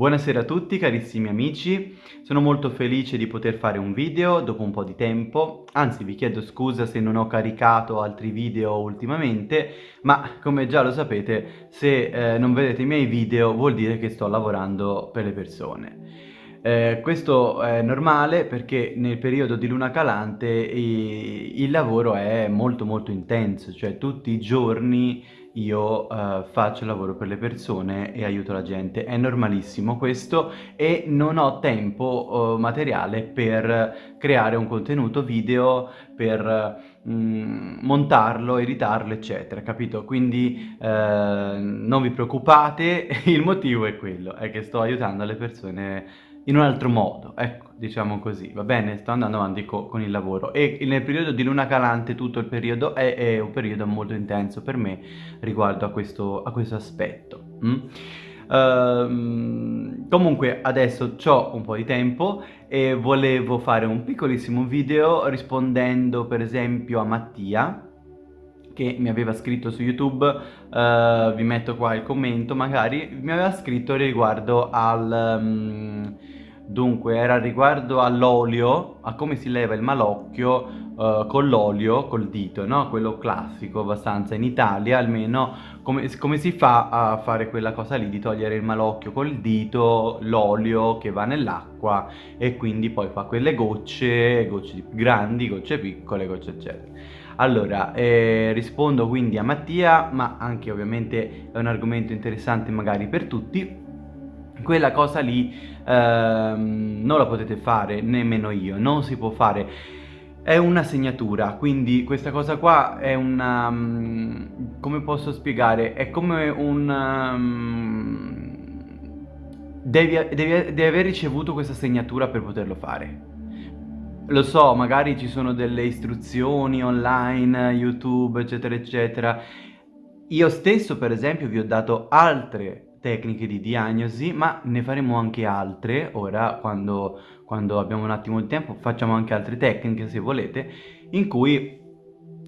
Buonasera a tutti carissimi amici, sono molto felice di poter fare un video dopo un po' di tempo, anzi vi chiedo scusa se non ho caricato altri video ultimamente, ma come già lo sapete se eh, non vedete i miei video vuol dire che sto lavorando per le persone. Eh, questo è normale perché nel periodo di luna calante il lavoro è molto molto intenso, cioè tutti i giorni io uh, faccio lavoro per le persone e aiuto la gente. È normalissimo questo e non ho tempo uh, materiale per creare un contenuto video, per mm, montarlo, editarlo, eccetera, capito? Quindi uh, non vi preoccupate, il motivo è quello, è che sto aiutando le persone in un altro modo, ecco, diciamo così, va bene? Sto andando avanti co con il lavoro e nel periodo di luna calante tutto il periodo è, è un periodo molto intenso per me riguardo a questo, a questo aspetto. Mm? Uh, comunque adesso ho un po' di tempo e volevo fare un piccolissimo video rispondendo per esempio a Mattia che mi aveva scritto su YouTube, uh, vi metto qua il commento magari, mi aveva scritto riguardo al... Um, dunque era riguardo all'olio, a come si leva il malocchio uh, con l'olio, col dito, no? Quello classico abbastanza in Italia almeno, come, come, si fa a fare quella cosa lì di togliere il malocchio col dito, l'olio che va nell'acqua e quindi poi fa quelle gocce, gocce grandi, gocce piccole, gocce eccetera. Allora, eh, rispondo quindi a Mattia, ma anche ovviamente è un argomento interessante magari per tutti. Quella cosa lì ehm, non la potete fare, nemmeno io, non si può fare. È una segnatura, quindi questa cosa qua è una... Um, come posso spiegare? È come un... Um, devi, devi, devi aver ricevuto questa segnatura per poterlo fare. Lo so, magari ci sono delle istruzioni online, YouTube, eccetera, eccetera. Io stesso, per esempio, vi ho dato altre tecniche di diagnosi, ma ne faremo anche altre. Ora, quando, quando abbiamo un attimo di tempo, facciamo anche altre tecniche, se volete, in cui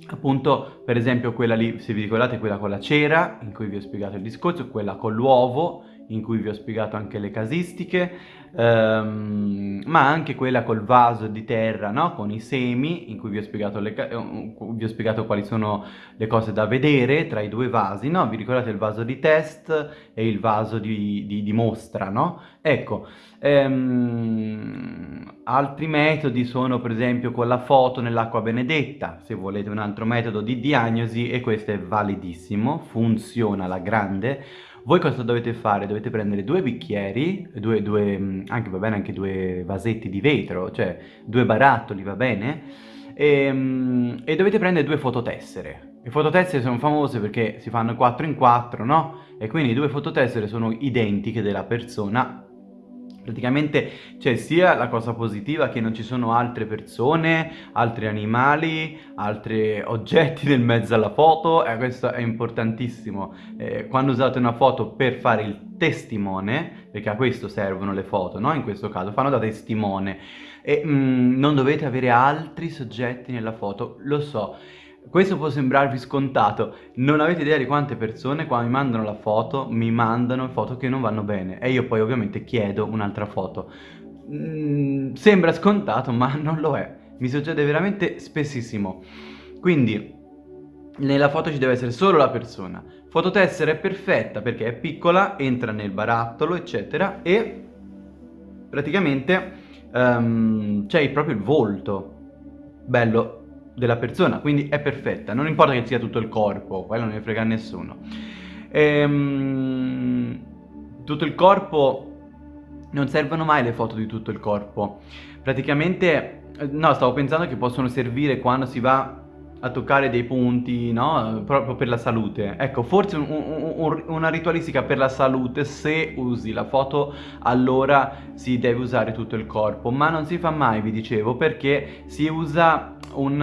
appunto per esempio quella lì se vi ricordate quella con la cera in cui vi ho spiegato il discorso quella con l'uovo in cui vi ho spiegato anche le casistiche, ehm, ma anche quella col vaso di terra, no? con i semi, in cui vi ho, eh, vi ho spiegato quali sono le cose da vedere tra i due vasi, no? Vi ricordate il vaso di test e il vaso di, di, di mostra, no? Ecco, ehm, altri metodi sono per esempio con la foto nell'acqua benedetta, se volete un altro metodo di diagnosi e questo è validissimo, funziona alla grande, voi cosa dovete fare? Dovete prendere due bicchieri, due, due, mm, anche va bene anche due vasetti di vetro, cioè due barattoli, va bene? E, mm, e dovete prendere due fototessere. Le fototessere sono famose perché si fanno 4 in 4, no? E quindi due fototessere sono identiche della persona Praticamente c'è sia la cosa positiva che non ci sono altre persone, altri animali, altri oggetti nel mezzo alla foto e questo è importantissimo. Eh, quando usate una foto per fare il testimone, perché a questo servono le foto, no? In questo caso, fanno da testimone e mm, non dovete avere altri soggetti nella foto, lo so. Questo può sembrarvi scontato, non avete idea di quante persone quando mi mandano la foto mi mandano foto che non vanno bene e io poi ovviamente chiedo un'altra foto. Mm, sembra scontato ma non lo è, mi succede veramente spessissimo. Quindi nella foto ci deve essere solo la persona. Fototessera è perfetta perché è piccola, entra nel barattolo eccetera e praticamente um, c'è proprio il volto. Bello, della persona, quindi è perfetta, non importa che sia tutto il corpo, quello non ne frega a nessuno. Ehm, tutto il corpo, non servono mai le foto di tutto il corpo, praticamente, no, stavo pensando che possono servire quando si va a toccare dei punti, no? Proprio per la salute. Ecco, forse un, un, una ritualistica per la salute, se usi la foto, allora si deve usare tutto il corpo, ma non si fa mai, vi dicevo, perché si usa un,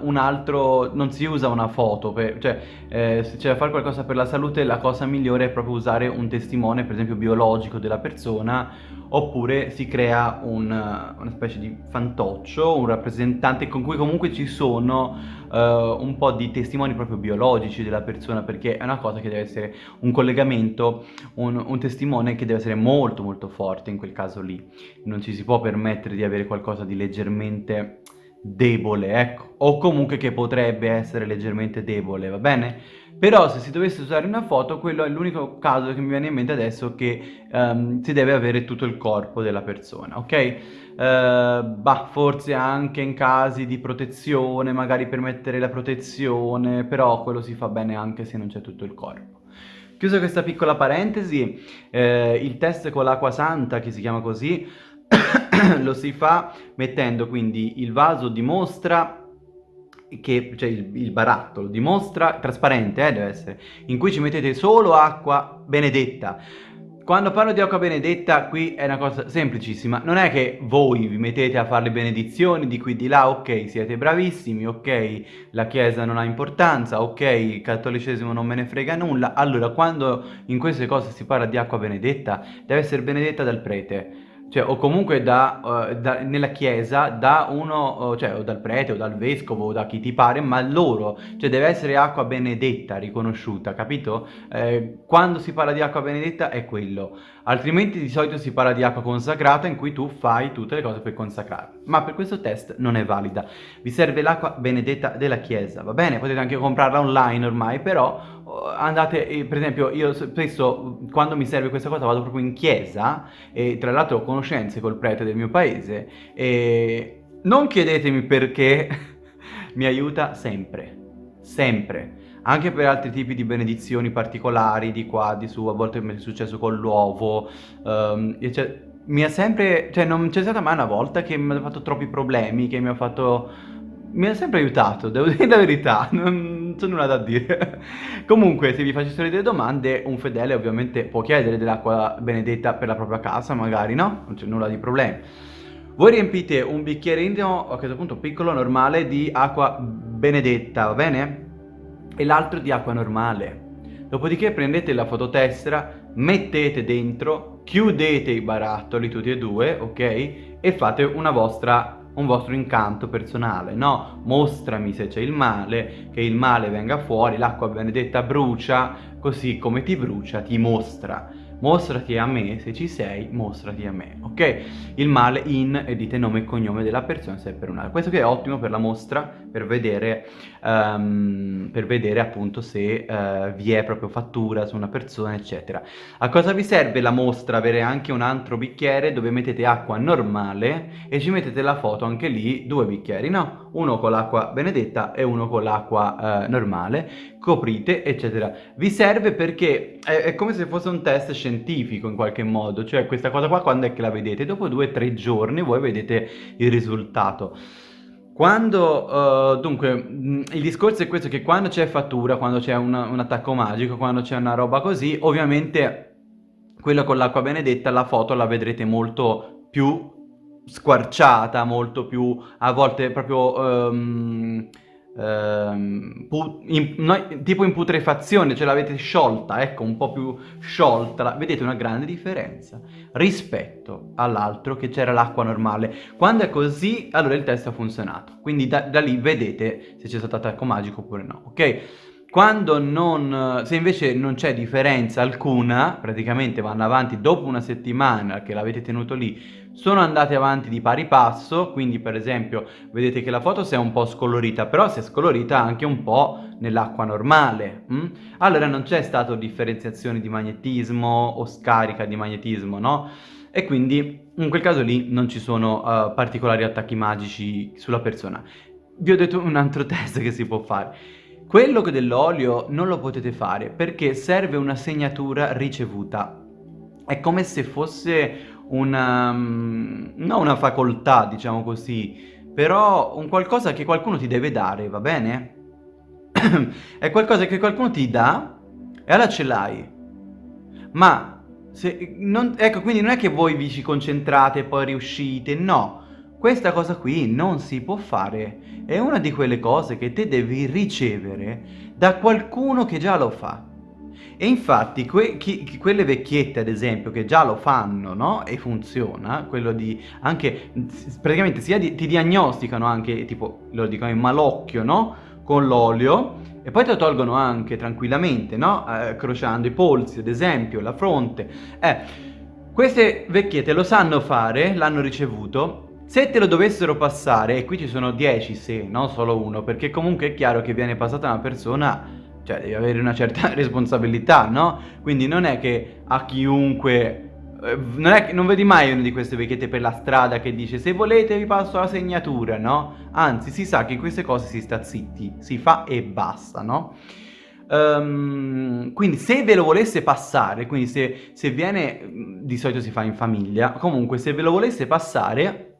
un altro, non si usa una foto, per, cioè eh, se c'è da fare qualcosa per la salute la cosa migliore è proprio usare un testimone, per esempio biologico della persona, oppure si crea un, una specie di fantoccio, un rappresentante con cui comunque ci sono uh, un po' di testimoni proprio biologici della persona, perché è una cosa che deve essere un collegamento, un, un testimone che deve essere molto molto forte in quel caso lì. Non ci si può permettere di avere qualcosa di leggermente debole, ecco, o comunque che potrebbe essere leggermente debole, va bene? Però se si dovesse usare una foto, quello è l'unico caso che mi viene in mente adesso che um, si deve avere tutto il corpo della persona, ok? Uh, bah, forse anche in casi di protezione, magari per mettere la protezione, però quello si fa bene anche se non c'è tutto il corpo. Chiusa questa piccola parentesi, eh, il test con l'acqua santa, che si chiama così, lo si fa mettendo quindi il vaso dimostra che, cioè il, il barattolo dimostra, trasparente eh, deve essere, in cui ci mettete solo acqua benedetta. Quando parlo di acqua benedetta qui è una cosa semplicissima, non è che voi vi mettete a fare le benedizioni di qui di là, ok siete bravissimi, ok la chiesa non ha importanza, ok il cattolicesimo non me ne frega nulla, allora quando in queste cose si parla di acqua benedetta deve essere benedetta dal prete, cioè, o comunque da, uh, da, nella chiesa da uno, uh, cioè o dal prete o dal vescovo o da chi ti pare, ma loro, cioè deve essere acqua benedetta riconosciuta, capito? Eh, quando si parla di acqua benedetta è quello, altrimenti di solito si parla di acqua consacrata in cui tu fai tutte le cose per consacrare, ma per questo test non è valida, vi serve l'acqua benedetta della chiesa, va bene? Potete anche comprarla online ormai, però andate, eh, per esempio io spesso quando mi serve questa cosa vado proprio in chiesa e tra l'altro ho conoscenze col prete del mio paese e non chiedetemi perché mi aiuta sempre, sempre. Anche per altri tipi di benedizioni particolari di qua, di su, a volte mi è successo con l'uovo, um, mi ha sempre, cioè non c'è stata mai una volta che mi ha fatto troppi problemi, che mi ha fatto mi ha sempre aiutato, devo dire la verità, non c'è nulla da dire. Comunque, se vi facessero delle domande, un fedele ovviamente può chiedere dell'acqua benedetta per la propria casa, magari, no? Non c'è nulla di problemi. Voi riempite un bicchierino, a questo punto piccolo, normale, di acqua benedetta, va bene? E l'altro di acqua normale. Dopodiché prendete la fototessera, mettete dentro, chiudete i barattoli tutti e due, ok? E fate una vostra un vostro incanto personale, no? Mostrami se c'è il male, che il male venga fuori, l'acqua benedetta brucia, così come ti brucia ti mostra mostrati a me, se ci sei, mostrati a me, ok? Il male in e dite nome e cognome della persona se è per un'altra. Questo che è ottimo per la mostra, per vedere, um, per vedere appunto se uh, vi è proprio fattura su una persona, eccetera. A cosa vi serve la mostra? Avere anche un altro bicchiere dove mettete acqua normale e ci mettete la foto anche lì, due bicchieri, no? Uno con l'acqua benedetta e uno con l'acqua uh, normale, coprite, eccetera. Vi serve perché è, è, come se fosse un test scientifico in qualche modo, cioè questa cosa qua quando è che la vedete? Dopo due o tre giorni voi vedete il risultato. Quando, uh, dunque, il discorso è questo, che quando c'è fattura, quando c'è un, un attacco magico, quando c'è una roba così, ovviamente quello con l'acqua benedetta, la foto la vedrete molto più squarciata, molto più, a volte proprio... Um, ehm, in, no, tipo in putrefazione, ce l'avete sciolta, ecco, un po' più sciolta, vedete una grande differenza rispetto all'altro che c'era l'acqua normale. Quando è così, allora il test ha funzionato, quindi da, da lì vedete se c'è stato attacco magico oppure no, ok? Quando non, se invece non c'è differenza alcuna, praticamente vanno avanti dopo una settimana che l'avete tenuto lì, sono andate avanti di pari passo, quindi per esempio vedete che la foto si è un po' scolorita, però si è scolorita anche un po' nell'acqua normale. Hm? Allora non c'è stata differenziazione di magnetismo o scarica di magnetismo, no? E quindi in quel caso lì non ci sono uh, particolari attacchi magici sulla persona. Vi ho detto un altro test che si può fare. Quello dell'olio non lo potete fare perché serve una segnatura ricevuta. È come se fosse una, mm, non una facoltà, diciamo così, però un qualcosa che qualcuno ti deve dare, va bene? è qualcosa che qualcuno ti dà e allora ce l'hai. Ma, se, non, ecco, quindi non è che voi vi ci concentrate e poi riuscite, no. Questa cosa qui non si può fare. È una di quelle cose che te devi ricevere da qualcuno che già lo fa. E infatti que chi, quelle vecchiette, ad esempio, che già lo fanno, no? E funziona, quello di anche, praticamente sia di, ti diagnosticano anche, tipo, lo dicono in malocchio, no? Con l'olio, e poi te lo tolgono anche tranquillamente, no? Eh, crociando i polsi, ad esempio, la fronte. Eh, queste vecchiette lo sanno fare, l'hanno ricevuto, se te lo dovessero passare, e qui ci sono 10 se, non solo uno, perché comunque è chiaro che viene passata una persona, cioè devi avere una certa responsabilità, no? Quindi non è che a chiunque... Eh, non, è, non vedi mai una di queste vecchiette per la strada che dice se volete vi passo la segnatura, no? Anzi, si sa che in queste cose si sta zitti, si fa e basta, no? Um, quindi se ve lo volesse passare, quindi se, se viene, di solito si fa in famiglia, comunque se ve lo volesse passare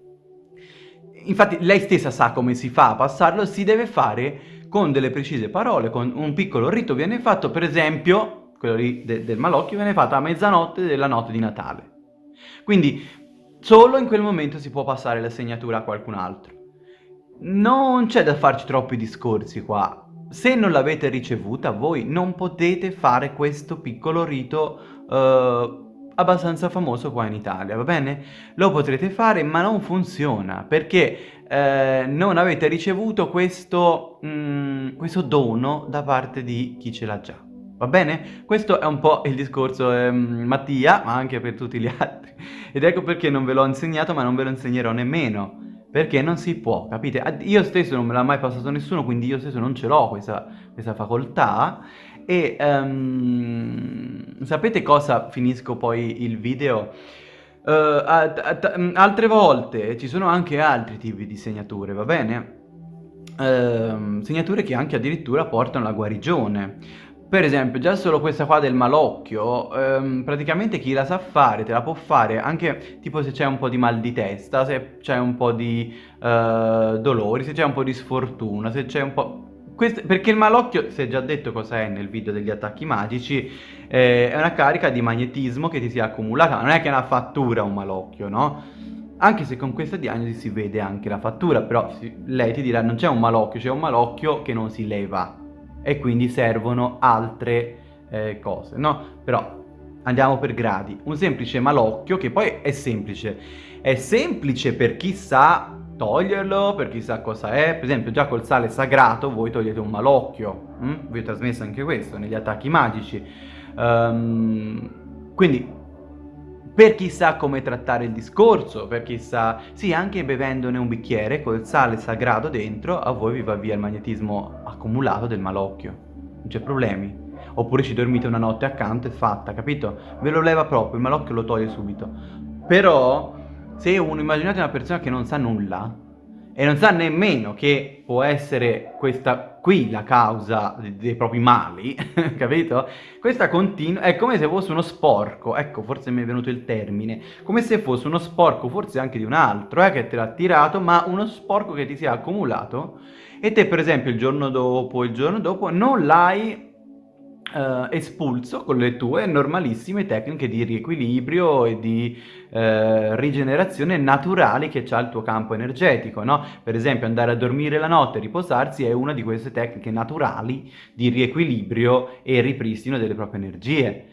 infatti lei stessa sa come si fa a passarlo, si deve fare con delle precise parole, con un piccolo rito viene fatto, per esempio, quello lì de del malocchio viene fatto a mezzanotte della notte di Natale. Quindi solo in quel momento si può passare la segnatura a qualcun altro. Non c'è da farci troppi discorsi qua. Se non l'avete ricevuta voi non potete fare questo piccolo rito uh, abbastanza famoso qua in Italia, va bene? Lo potrete fare ma non funziona perché eh, non avete ricevuto questo, mm, questo dono da parte di chi ce l'ha già. Va bene? Questo è un po' il discorso eh, Mattia, ma anche per tutti gli altri. Ed ecco perché non ve l'ho insegnato, ma non ve lo insegnerò nemmeno. Perché non si può, capite? Io stesso non me l'ha mai passato nessuno, quindi io stesso non ce l'ho questa, questa facoltà. E um, sapete cosa finisco poi il video? Uh, altre volte ci sono anche altri tipi di segnature, va bene? Uh, segnature che anche addirittura portano alla guarigione. Per esempio, già solo questa qua del malocchio, um, praticamente chi la sa fare te la può fare anche tipo se c'è un po' di mal di testa, se c'è un po' di uh, dolori, se c'è un po' di sfortuna, se c'è un po'... Questo, perché il malocchio, si è già detto cosa è nel video degli attacchi magici, eh, è una carica di magnetismo che ti si è accumulata, non è che è una fattura un malocchio, no? Anche se con questa diagnosi si vede anche la fattura, però si, lei ti dirà non c'è un malocchio, c'è un malocchio che non si leva e quindi servono altre eh, cose, no? Però andiamo per gradi. Un semplice malocchio, che poi è semplice, è semplice per chi sa toglierlo per chissà cosa è, per esempio già col sale sagrato voi togliete un malocchio, hm? vi ho trasmesso anche questo negli attacchi magici, um, quindi per chi sa come trattare il discorso, per chi sa, sì anche bevendone un bicchiere col sale sagrato dentro a voi vi va via il magnetismo accumulato del malocchio, non c'è problemi. Oppure ci dormite una notte accanto e fatta, capito? Ve lo leva proprio, il malocchio lo toglie subito. Però se uno, immaginate una persona che non sa nulla e non sa nemmeno che può essere questa qui la causa dei, propri mali, capito? Questa continua, è come se fosse uno sporco, ecco forse mi è venuto il termine, come se fosse uno sporco forse anche di un altro, eh, che te l'ha tirato, ma uno sporco che ti si è accumulato e te per esempio il giorno dopo, il giorno dopo non l'hai Uh, espulso con le tue normalissime tecniche di riequilibrio e di uh, rigenerazione naturali che ha il tuo campo energetico, no? Per esempio andare a dormire la notte e riposarsi è una di queste tecniche naturali di riequilibrio e ripristino delle proprie energie.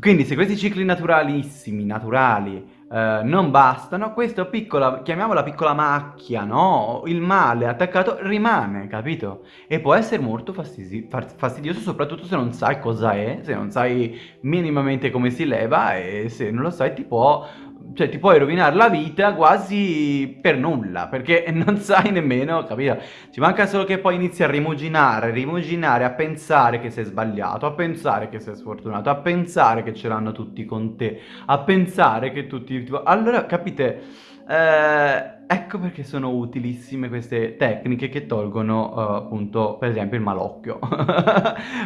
Quindi se questi cicli naturalissimi, naturali, eh, non bastano, questa piccola, chiamiamola piccola macchia, no? Il male attaccato rimane, capito? E può essere molto fastidi fastidioso, soprattutto se non sai cosa è, se non sai minimamente come si leva e se non lo sai ti può cioè ti puoi rovinare la vita quasi per nulla, perché non sai nemmeno, capito? Ci manca solo che poi inizi a rimuginare, rimuginare, a pensare che sei sbagliato, a pensare che sei sfortunato, a pensare che ce l'hanno tutti con te, a pensare che tutti... Allora, capite, eh, ecco perché sono utilissime queste tecniche che tolgono, uh, appunto, per esempio il malocchio.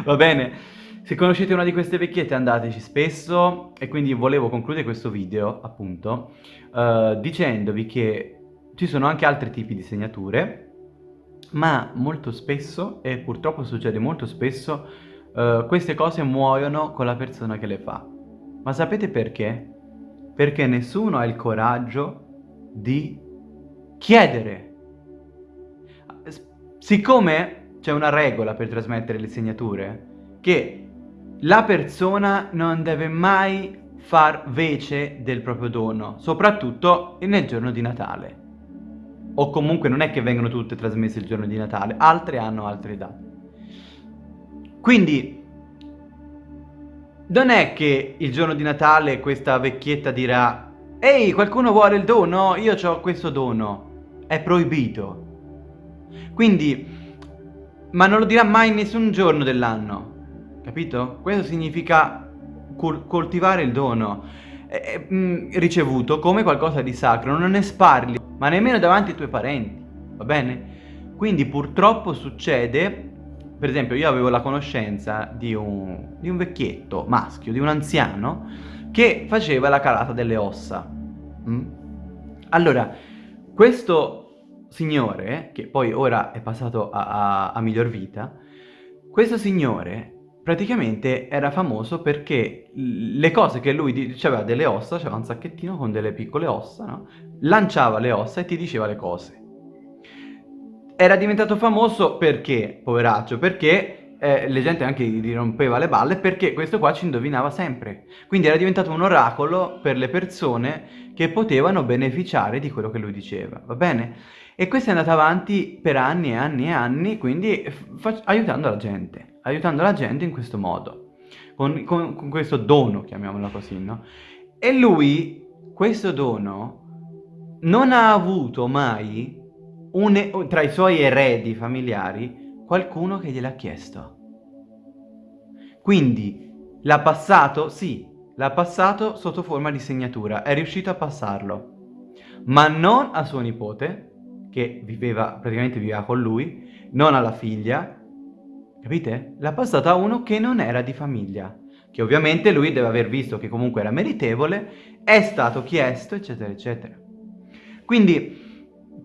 Va bene? Se conoscete una di queste vecchiette andateci spesso e quindi volevo concludere questo video appunto uh, dicendovi che ci sono anche altri tipi di segnature ma molto spesso e purtroppo succede molto spesso uh, queste cose muoiono con la persona che le fa. Ma sapete perché? Perché nessuno ha il coraggio di chiedere. Siccome c'è una regola per trasmettere le segnature che la persona non deve mai far vece del proprio dono, soprattutto nel giorno di Natale. O comunque non è che vengono tutte trasmesse il giorno di Natale, altre hanno altre date. Quindi non è che il giorno di Natale questa vecchietta dirà Ehi, qualcuno vuole il dono? Io ho questo dono. È proibito. Quindi, ma non lo dirà mai nessun giorno dell'anno. Capito? Questo significa coltivare il dono eh, mh, ricevuto come qualcosa di sacro. Non ne sparli, ma nemmeno davanti ai tuoi parenti. Va bene? Quindi purtroppo succede per esempio io avevo la conoscenza di un, di un vecchietto maschio, di un anziano, che faceva la calata delle ossa. Mm? Allora, questo signore, che poi ora è passato a, a, a miglior vita, questo signore praticamente era famoso perché le cose che lui diceva delle ossa, c'era un sacchettino con delle piccole ossa, no? lanciava le ossa e ti diceva le cose era diventato famoso perché, poveraccio, perché eh, la gente anche gli rompeva le balle perché questo qua ci indovinava sempre. Quindi era diventato un oracolo per le persone che potevano beneficiare di quello che lui diceva, va bene? E questo è andato avanti per anni e anni e anni, quindi aiutando la gente, aiutando la gente in questo modo, con, con, con questo dono, chiamiamolo così, no? E lui, questo dono, non ha avuto mai un, tra i suoi eredi familiari qualcuno che gliel'ha chiesto. Quindi l'ha passato? Sì, l'ha passato sotto forma di segnatura, è riuscito a passarlo, ma non a suo nipote, che viveva, praticamente viveva con lui, non alla figlia, capite? L'ha passato a uno che non era di famiglia, che ovviamente lui deve aver visto che comunque era meritevole, è stato chiesto, eccetera, eccetera. Quindi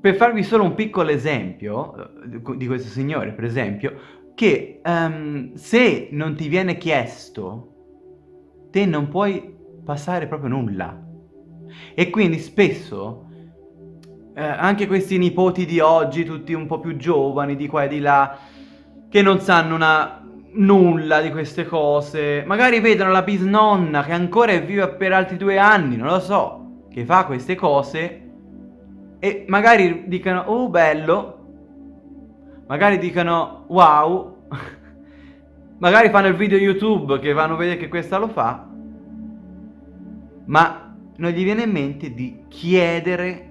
per farvi solo un piccolo esempio eh, di questo signore, per esempio, che um, se non ti viene chiesto, te non puoi passare proprio nulla. E quindi spesso eh, anche questi nipoti di oggi, tutti un po' più giovani, di qua e di là, che non sanno una, nulla di queste cose, magari vedono la bisnonna che ancora è viva per altri due anni, non lo so, che fa queste cose e magari dicano oh bello, magari dicano wow, magari fanno il video YouTube che vanno a vedere che questa lo fa, ma non gli viene in mente di chiedere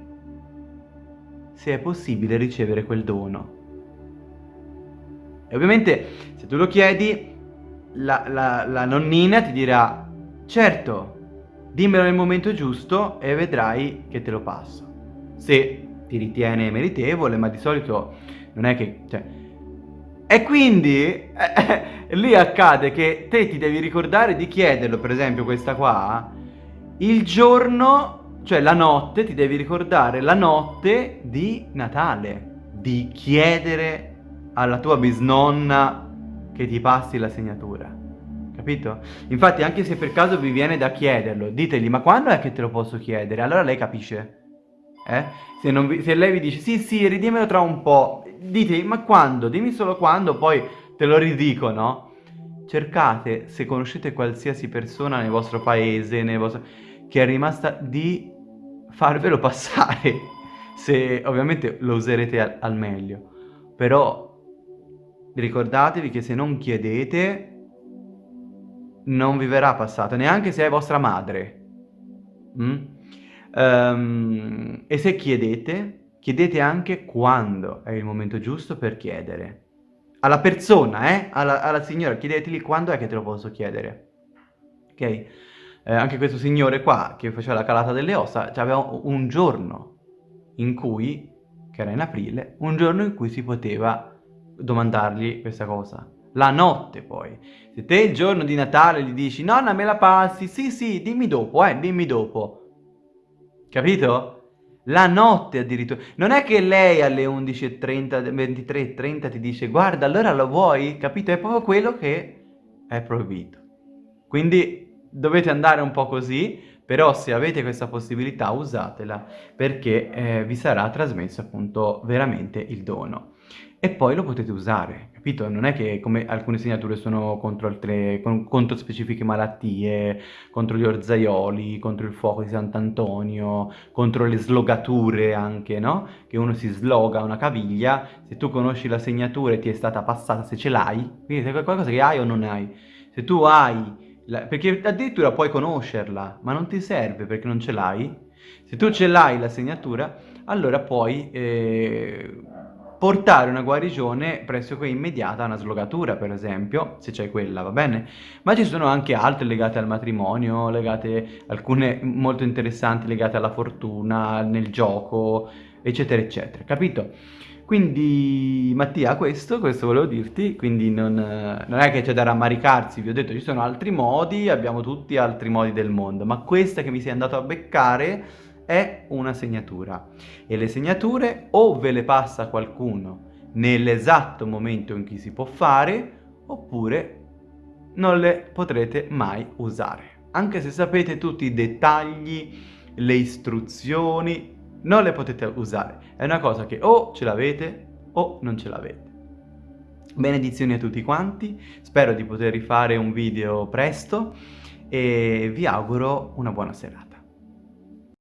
se è possibile ricevere quel dono. E ovviamente se tu lo chiedi, la, la, la nonnina ti dirà certo, dimmelo nel momento giusto e vedrai che te lo passo se ti ritiene meritevole, ma di solito non è che... Cioè, e quindi eh, lì accade che te ti devi ricordare di chiederlo, per esempio questa qua, il giorno, cioè la notte, ti devi ricordare la notte di Natale, di chiedere alla tua bisnonna che ti passi la segnatura. Capito? Infatti anche se per caso vi viene da chiederlo, ditegli ma quando è che te lo posso chiedere? Allora lei capisce eh? Se, vi, se, lei vi dice sì sì ridimmelo tra un po', dite ma quando? Dimmi solo quando, poi te lo ridico, no? Cercate, se conoscete qualsiasi persona nel vostro paese, nel vostro... che è rimasta, di farvelo passare, se ovviamente lo userete al, al meglio. Però ricordatevi che se non chiedete non vi verrà passato, neanche se è vostra madre. Mm? Um, e se chiedete, chiedete anche quando è il momento giusto per chiedere. Alla persona, eh? Alla, alla signora, chiedeteli quando è che te lo posso chiedere. Ok? Eh, anche questo signore qua, che faceva la calata delle ossa, aveva un giorno in cui, che era in aprile, un giorno in cui si poteva domandargli questa cosa. La notte poi. Se te il giorno di Natale gli dici, nonna me la passi? Sì, sì, dimmi dopo, eh, dimmi dopo Capito? La notte addirittura. Non è che lei alle 11.30, 23.30 ti dice guarda allora lo vuoi? Capito? È proprio quello che è proibito. Quindi dovete andare un po' così, però se avete questa possibilità usatela perché eh, vi sarà trasmesso appunto veramente il dono. e poi lo potete usare, capito? Non è che come alcune segnature sono contro altre, contro specifiche malattie, contro gli orzaioli, contro il fuoco di Sant'Antonio, contro le slogature anche, no? Che uno si sloga una caviglia, se tu conosci la segnatura e ti è stata passata, se ce l'hai, quindi è qualcosa che hai o non hai, se tu hai, la, perché addirittura puoi conoscerla, ma non ti serve perché non ce l'hai, se tu ce l'hai la segnatura, allora puoi eh, portare una guarigione pressoché immediata a una slogatura, per esempio, se c'è quella, va bene? Ma ci sono anche altre legate al matrimonio, legate, alcune molto interessanti legate alla fortuna, nel gioco, eccetera, eccetera, capito? Quindi Mattia, questo, questo volevo dirti, quindi non, non è che c'è da rammaricarsi, vi ho detto ci sono altri modi, abbiamo tutti altri modi del mondo, ma questa che mi sei andato a beccare è una segnatura e le segnature o ve le passa qualcuno nell'esatto momento in cui si può fare oppure non le potrete mai usare. Anche se sapete tutti i dettagli, le istruzioni, non le potete usare. È una cosa che o ce l'avete o non ce l'avete. Benedizioni a tutti quanti, spero di poter rifare un video presto e vi auguro una buona serata.